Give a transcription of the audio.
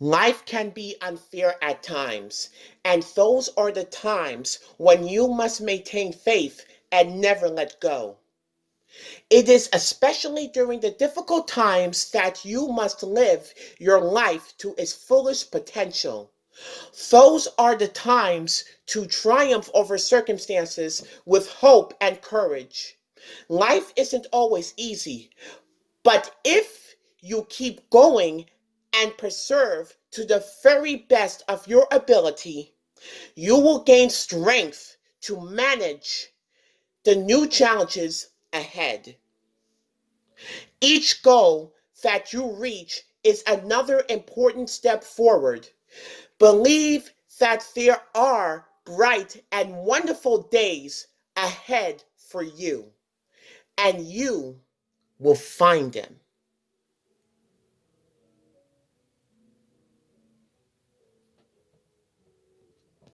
Life can be unfair at times, and those are the times when you must maintain faith and never let go. It is especially during the difficult times that you must live your life to its fullest potential. Those are the times to triumph over circumstances with hope and courage. Life isn't always easy, but if you keep going and preserve to the very best of your ability, you will gain strength to manage the new challenges ahead. Each goal that you reach is another important step forward. Believe that there are bright and wonderful days ahead for you, and you will find them.